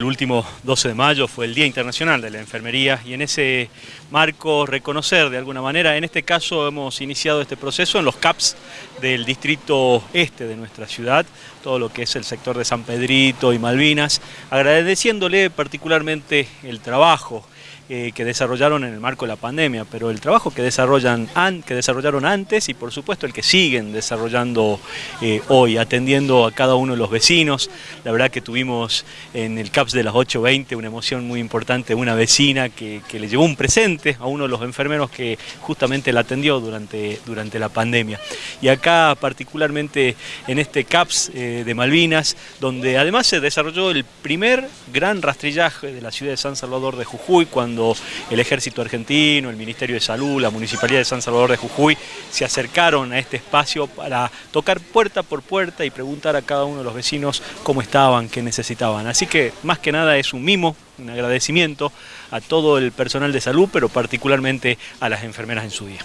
El último 12 de mayo fue el Día Internacional de la Enfermería y en ese marco reconocer de alguna manera, en este caso hemos iniciado este proceso en los CAPS del distrito este de nuestra ciudad, todo lo que es el sector de San Pedrito y Malvinas, agradeciéndole particularmente el trabajo eh, que desarrollaron en el marco de la pandemia, pero el trabajo que, desarrollan que desarrollaron antes y por supuesto el que siguen desarrollando eh, hoy, atendiendo a cada uno de los vecinos. La verdad que tuvimos en el CAPS de las 8.20 una emoción muy importante de una vecina que, le llevó un presente a uno de los enfermeros que justamente la atendió durante, durante la pandemia. Y acá particularmente en este CAPS eh, de Malvinas, donde además se desarrolló el primer gran rastrillaje de la ciudad de San Salvador de Jujuy, cuando el ejército argentino, el Ministerio de Salud, la Municipalidad de San Salvador de Jujuy se acercaron a este espacio para tocar puerta por puerta y preguntar a cada uno de los vecinos cómo estaban, qué necesitaban. Así que que nada es un mimo, un agradecimiento a todo el personal de salud, pero particularmente a las enfermeras en su día.